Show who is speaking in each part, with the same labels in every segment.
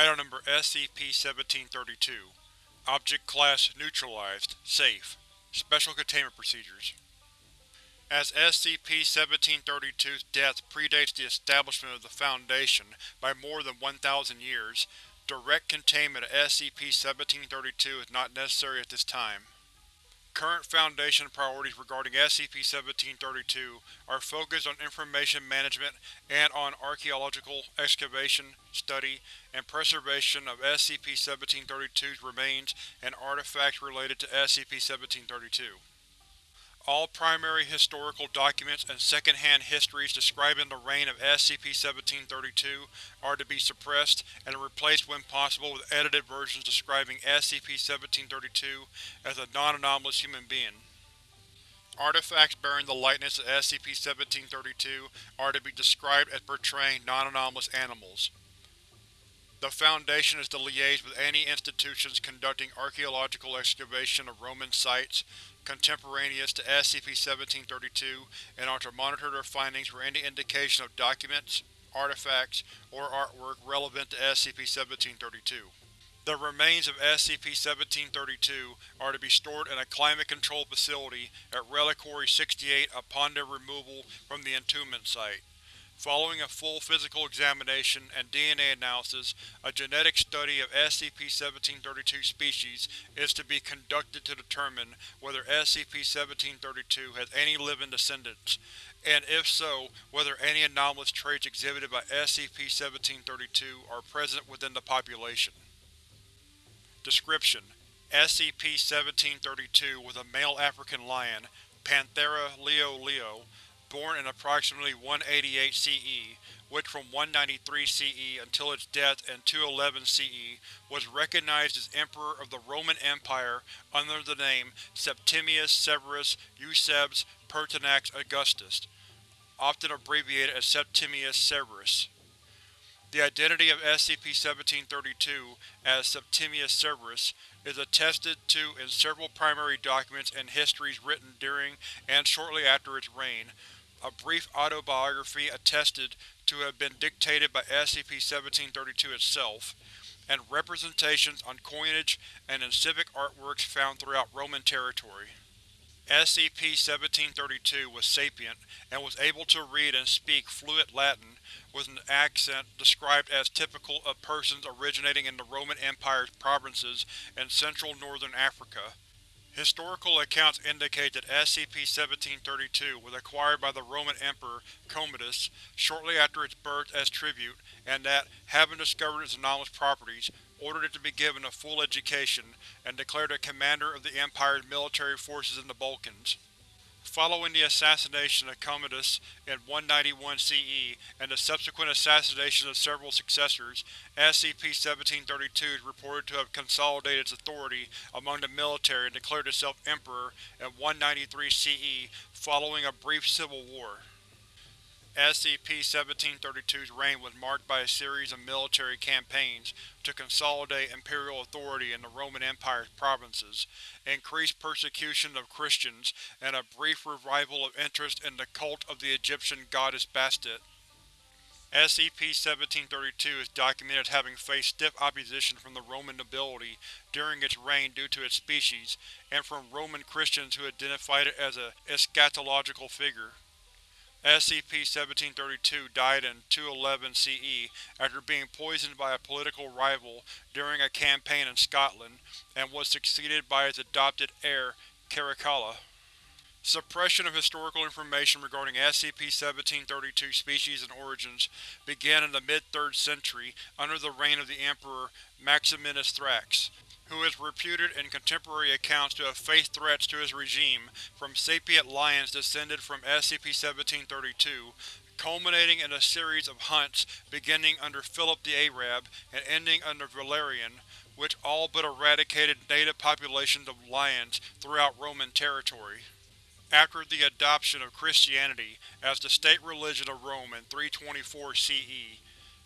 Speaker 1: Item Number SCP-1732 Object Class Neutralized. Safe. Special Containment Procedures. As SCP-1732's death predates the establishment of the Foundation by more than 1,000 years, direct containment of SCP-1732 is not necessary at this time. Current Foundation priorities regarding SCP-1732 are focused on information management and on archaeological excavation, study, and preservation of SCP-1732's remains and artifacts related to SCP-1732. All primary historical documents and second-hand histories describing the reign of SCP-1732 are to be suppressed and replaced when possible with edited versions describing SCP-1732 as a non-anomalous human being. Artifacts bearing the likeness of SCP-1732 are to be described as portraying non-anomalous animals. The Foundation is to liaise with any institutions conducting archaeological excavation of Roman sites contemporaneous to SCP-1732 and are to monitor their findings for any indication of documents, artifacts, or artwork relevant to SCP-1732. The remains of SCP-1732 are to be stored in a climate-controlled facility at Reliquary 68 upon their removal from the entombment site. Following a full physical examination and DNA analysis, a genetic study of SCP-1732 species is to be conducted to determine whether SCP-1732 has any living descendants, and if so, whether any anomalous traits exhibited by SCP-1732 are present within the population. Description: SCP-1732 was a male African lion, Panthera leo leo, born in approximately 188 CE, which from 193 CE until its death in 211 CE was recognized as Emperor of the Roman Empire under the name Septimius Severus Eusebes Pertinax Augustus, often abbreviated as Septimius Severus. The identity of SCP-1732 as Septimius Severus is attested to in several primary documents and histories written during and shortly after its reign, a brief autobiography attested to have been dictated by SCP-1732 itself, and representations on coinage and in civic artworks found throughout Roman territory. SCP-1732 was sapient and was able to read and speak fluent Latin with an accent described as typical of persons originating in the Roman Empire's provinces in central northern Africa. Historical accounts indicate that SCP-1732 was acquired by the Roman Emperor Commodus shortly after its birth as tribute, and that, having discovered its anomalous properties, ordered it to be given a full education, and declared it commander of the Empire's military forces in the Balkans. Following the assassination of Commodus in 191 CE and the subsequent assassinations of several successors, SCP-1732 is reported to have consolidated its authority among the military and declared itself Emperor in 193 CE following a brief civil war. SCP-1732's reign was marked by a series of military campaigns to consolidate imperial authority in the Roman Empire's provinces, increased persecution of Christians, and a brief revival of interest in the cult of the Egyptian goddess Bastet. SCP-1732 is documented as having faced stiff opposition from the Roman nobility during its reign due to its species, and from Roman Christians who identified it as a eschatological figure. SCP-1732 died in 211 CE after being poisoned by a political rival during a campaign in Scotland, and was succeeded by its adopted heir, Caracalla. Suppression of historical information regarding SCP-1732 species and origins began in the mid-3rd century under the reign of the Emperor Maximinus Thrax who is reputed in contemporary accounts to have faced threats to his regime from sapient lions descended from SCP-1732, culminating in a series of hunts beginning under Philip the Arab and ending under Valerian, which all but eradicated native populations of lions throughout Roman territory. After the adoption of Christianity as the state religion of Rome in 324 CE,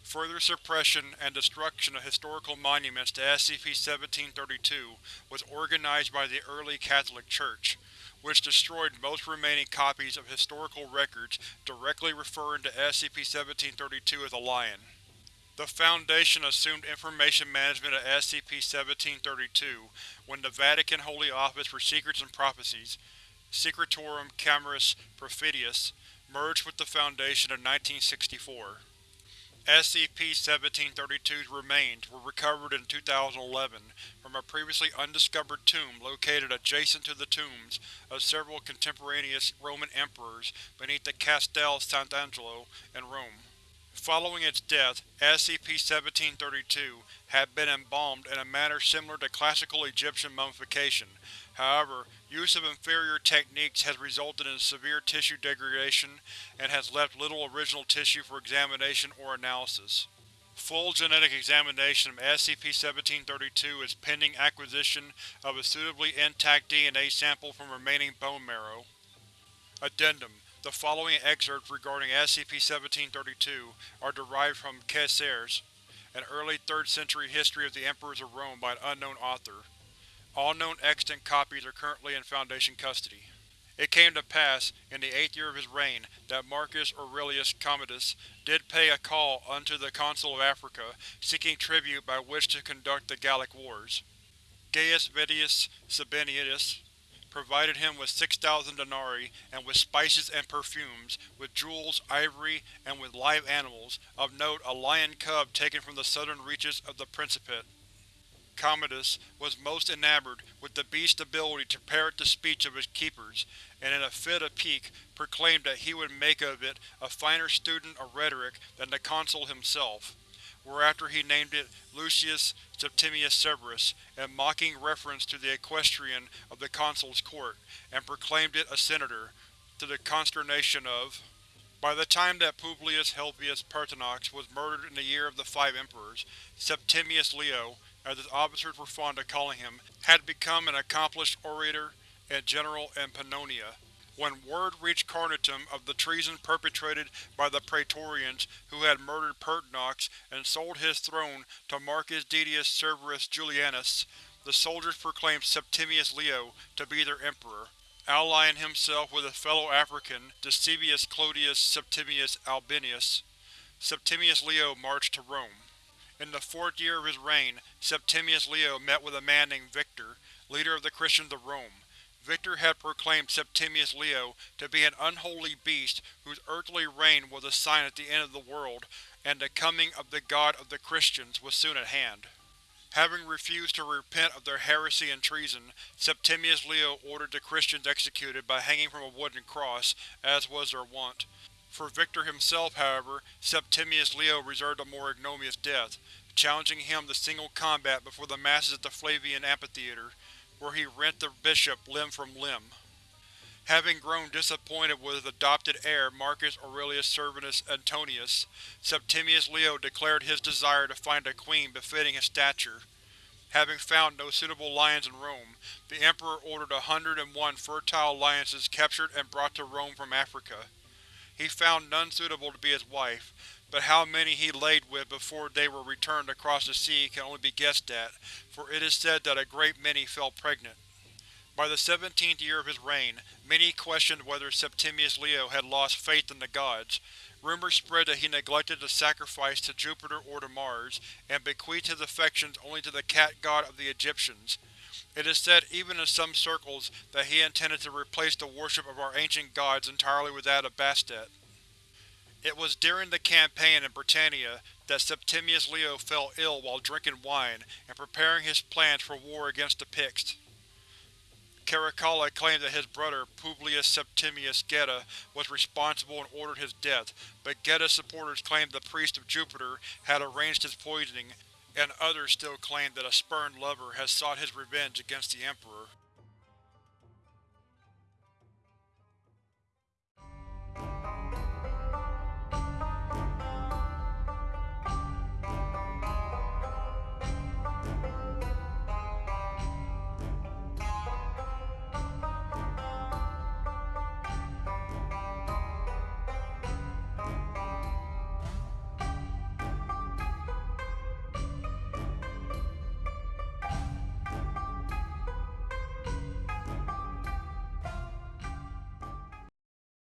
Speaker 1: Further suppression and destruction of historical monuments to SCP-1732 was organized by the early Catholic Church, which destroyed most remaining copies of historical records directly referring to SCP-1732 as a lion. The Foundation assumed information management of SCP-1732 when the Vatican Holy Office for Secrets and Prophecies, Secretorum Cameris Perfidius, merged with the Foundation in 1964. SCP-1732's remains were recovered in 2011 from a previously undiscovered tomb located adjacent to the tombs of several contemporaneous Roman emperors beneath the Castel Sant'Angelo in Rome. Following its death, SCP-1732 had been embalmed in a manner similar to classical Egyptian mummification. However, use of inferior techniques has resulted in severe tissue degradation and has left little original tissue for examination or analysis. Full genetic examination of SCP-1732 is pending acquisition of a suitably intact DNA sample from remaining bone marrow. Addendum the following excerpts regarding SCP-1732 are derived from Caesar's, an early 3rd century history of the Emperors of Rome by an unknown author. All known extant copies are currently in Foundation custody. It came to pass, in the eighth year of his reign, that Marcus Aurelius Commodus did pay a call unto the Consul of Africa, seeking tribute by which to conduct the Gallic Wars. Gaius Vedius Sabinianus provided him with 6,000 denarii, and with spices and perfumes, with jewels, ivory, and with live animals, of note a lion cub taken from the southern reaches of the Principate. Commodus was most enamored with the beast's ability to parrot the speech of his keepers, and in a fit of pique proclaimed that he would make of it a finer student of rhetoric than the consul himself whereafter he named it Lucius Septimius Severus, in mocking reference to the equestrian of the consul's court, and proclaimed it a senator, to the consternation of… By the time that Publius Helvius Pertinax was murdered in the year of the Five Emperors, Septimius Leo, as his officers were fond of calling him, had become an accomplished orator and general in Pannonia, when word reached Carnuntum of the treason perpetrated by the Praetorians who had murdered Pertinax and sold his throne to Marcus Didius Severus Julianus, the soldiers proclaimed Septimius Leo to be their emperor, allying himself with his fellow African, Decimus Clodius Septimius Albinus. Septimius Leo marched to Rome. In the fourth year of his reign, Septimius Leo met with a man named Victor, leader of the Christians of Rome. Victor had proclaimed Septimius Leo to be an unholy beast whose earthly reign was a sign at the end of the world, and the coming of the God of the Christians was soon at hand. Having refused to repent of their heresy and treason, Septimius Leo ordered the Christians executed by hanging from a wooden cross, as was their wont. For Victor himself, however, Septimius Leo reserved a more ignominious death, challenging him to single combat before the masses at the Flavian Amphitheatre where he rent the bishop limb from limb. Having grown disappointed with his adopted heir Marcus Aurelius Servanus Antonius, Septimius Leo declared his desire to find a queen befitting his stature. Having found no suitable lions in Rome, the Emperor ordered a hundred and one fertile lionesses captured and brought to Rome from Africa. He found none suitable to be his wife, but how many he laid with before they were returned across the sea can only be guessed at, for it is said that a great many fell pregnant. By the seventeenth year of his reign, many questioned whether Septimius Leo had lost faith in the gods. Rumors spread that he neglected to sacrifice to Jupiter or to Mars, and bequeathed his affections only to the cat god of the Egyptians. It is said even in some circles that he intended to replace the worship of our ancient gods entirely with that of Bastet. It was during the campaign in Britannia that Septimius Leo fell ill while drinking wine and preparing his plans for war against the Picts. Caracalla claimed that his brother, Publius Septimius Geta, was responsible and ordered his death, but Geta's supporters claimed the priest of Jupiter had arranged his poisoning, and others still claim that a spurned lover has sought his revenge against the Emperor.